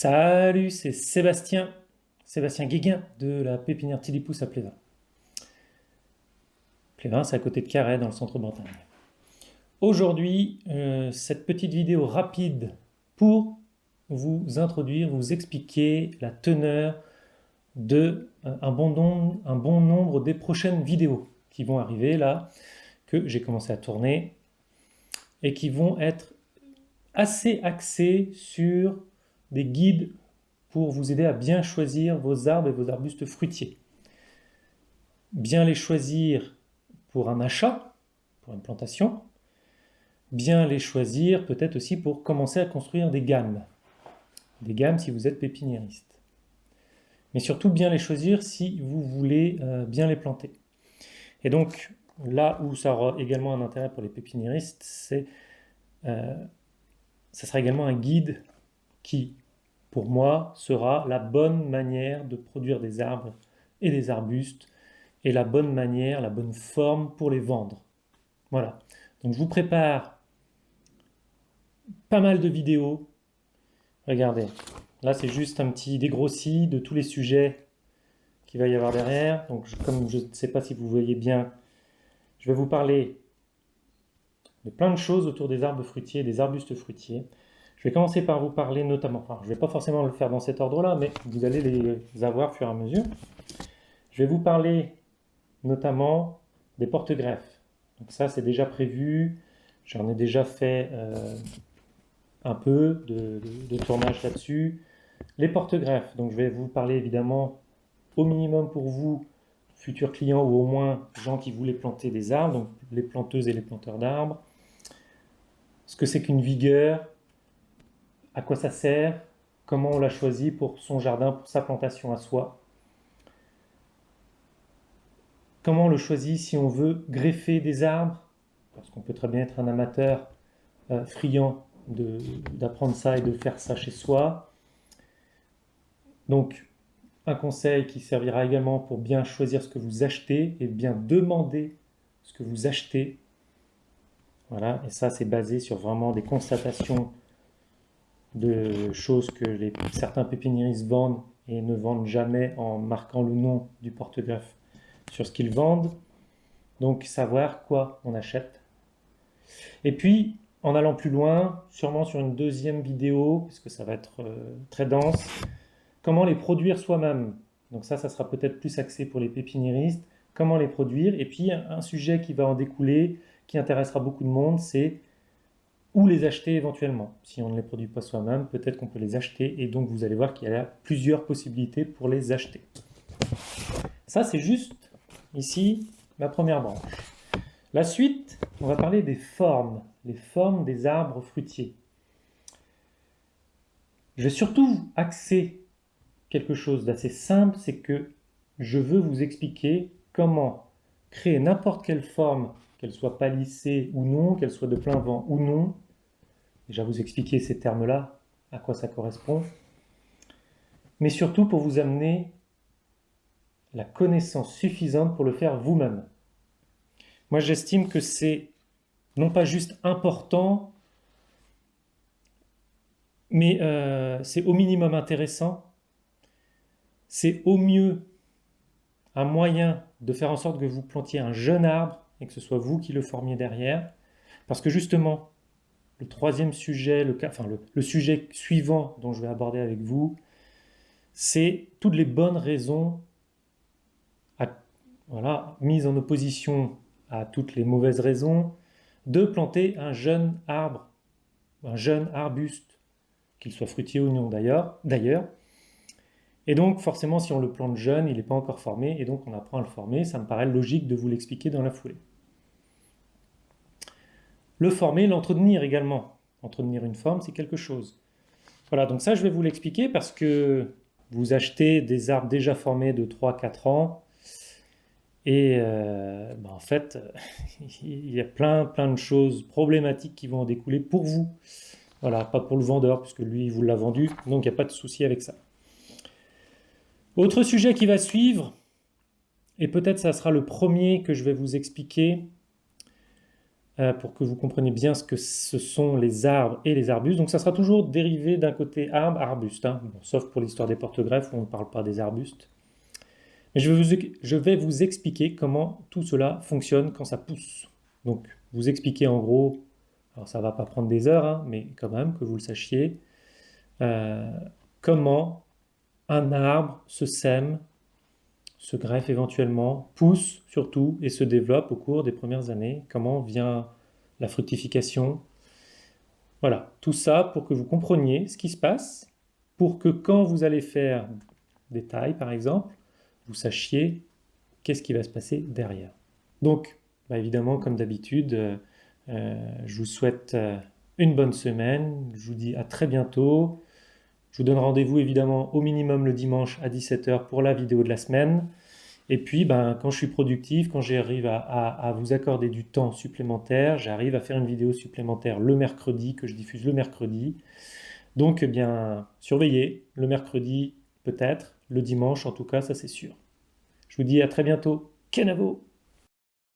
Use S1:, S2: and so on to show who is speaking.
S1: Salut, c'est Sébastien, Sébastien Guéguin de la pépinière Tilipousse à Plévin. Plévin, c'est à côté de Carhaix, dans le centre Bretagne. Aujourd'hui, euh, cette petite vidéo rapide pour vous introduire, vous expliquer la teneur de euh, un bon, nombre, bon nombre des prochaines vidéos qui vont arriver là, que j'ai commencé à tourner, et qui vont être assez axées sur des guides pour vous aider à bien choisir vos arbres et vos arbustes fruitiers. Bien les choisir pour un achat, pour une plantation. Bien les choisir peut-être aussi pour commencer à construire des gammes. Des gammes si vous êtes pépiniériste. Mais surtout bien les choisir si vous voulez euh, bien les planter. Et donc là où ça aura également un intérêt pour les pépiniéristes, c'est euh, ça sera également un guide qui, pour moi, sera la bonne manière de produire des arbres et des arbustes, et la bonne manière, la bonne forme pour les vendre. Voilà. Donc je vous prépare pas mal de vidéos. Regardez, là c'est juste un petit dégrossi de tous les sujets qu'il va y avoir derrière. Donc comme je ne sais pas si vous voyez bien, je vais vous parler de plein de choses autour des arbres fruitiers, des arbustes fruitiers. Je vais commencer par vous parler notamment, je ne vais pas forcément le faire dans cet ordre-là, mais vous allez les avoir au fur et à mesure. Je vais vous parler notamment des porte-greffes. Donc ça, c'est déjà prévu. J'en ai déjà fait euh, un peu de, tournage là-dessus. Les porte-greffes, donc je vais vous parler évidemment au minimum pour vous, futurs clients ou au moins gens qui voulaient planter des arbres, donc les planteuses et les planteurs d'arbres. Ce que c'est qu'une vigueur, à quoi ça sert, comment on l'a choisi pour son jardin, pour sa plantation à soi? Comment on le choisit si on veut greffer des arbres, parce qu'on peut très bien être un amateur euh, friand d'apprendre ça et de faire ça chez soi. Donc, un conseil qui servira également pour bien choisir ce que vous achetez et bien demander ce que vous achetez. Voilà, et ça c'est basé sur vraiment des constatations de choses que certains pépiniéristes vendent et ne vendent jamais en marquant le nom du porte-greffe sur ce qu'ils vendent. Donc savoir quoi on achète. Et puis, en allant plus loin, sûrement sur une deuxième vidéo, puisque ça va être euh, très dense, comment les produire soi-même. Donc ça, ça sera peut-être plus axé pour les pépiniéristes. Comment les produire? Et puis, un sujet qui va en découler, qui intéressera beaucoup de monde, c'est ou les acheter éventuellement. Si on ne les produit pas soi-même, peut-être qu'on peut les acheter et donc vous allez voir qu'il y a plusieurs possibilités pour les acheter. Ça, c'est juste ici ma première branche. La suite, on va parler des formes, les formes des arbres fruitiers. Je vais surtout axer quelque chose d'assez simple, c'est que je veux vous expliquer comment créer n'importe quelle forme qu'elle soit palissée ou non, qu'elle soit de plein vent ou non. Déjà vous expliquer ces termes-là, à quoi ça correspond. Mais surtout pour vous amener la connaissance suffisante pour le faire vous-même. Moi j'estime que c'est non pas juste important, mais euh, c'est au minimum intéressant, c'est au mieux un moyen de faire en sorte que vous plantiez un jeune arbre et que ce soit vous qui le formiez derrière. Parce que justement, le troisième sujet, le, enfin le, sujet suivant dont je vais aborder avec vous, c'est toutes les bonnes raisons, voilà, mises en opposition à toutes les mauvaises raisons, de planter un jeune arbre, un jeune arbuste, qu'il soit fruitier ou non d'ailleurs, et donc, forcément, si on le plante jeune, il n'est pas encore formé, et donc on apprend à le former. Ça me paraît logique de vous l'expliquer dans la foulée. Le former, l'entretenir également. Entretenir une forme, c'est quelque chose. Voilà, donc ça, je vais vous l'expliquer parce que vous achetez des arbres déjà formés de 3-4 ans, et euh, ben, en fait, il y a plein, plein de choses problématiques qui vont en découler pour vous. Voilà, pas pour le vendeur, puisque lui, il vous l'a vendu, donc il n'y a pas de souci avec ça. Autre sujet qui va suivre, et peut-être ça sera le premier que je vais vous expliquer, pour que vous compreniez bien ce que ce sont les arbres et les arbustes. Donc ça sera toujours dérivé d'un côté arbre, arbuste, hein. sauf pour l'histoire des porte-greffes où on ne parle pas des arbustes. Mais je vais, vous, je vais vous expliquer comment tout cela fonctionne quand ça pousse. Donc vous expliquer en gros, alors ça ne va pas prendre des heures, hein, mais quand même que vous le sachiez, euh, comment un arbre se sème, se greffe éventuellement, pousse surtout et se développe au cours des premières années, comment vient la fructification? Voilà, tout ça pour que vous compreniez ce qui se passe, pour que quand vous allez faire des tailles par exemple, vous sachiez qu'est-ce qui va se passer derrière. Donc, bah, évidemment, comme d'habitude, euh, euh, je vous souhaite euh, une bonne semaine, je vous dis à très bientôt, je vous donne rendez-vous évidemment au minimum le dimanche à 17h pour la vidéo de la semaine. Et puis, ben, quand je suis productif, quand j'arrive à, vous accorder du temps supplémentaire, j'arrive à faire une vidéo supplémentaire le mercredi, que je diffuse le mercredi. Donc, eh bien, surveillez, le mercredi peut-être, le dimanche en tout cas, ça c'est sûr. Je vous dis à très bientôt. Kenavo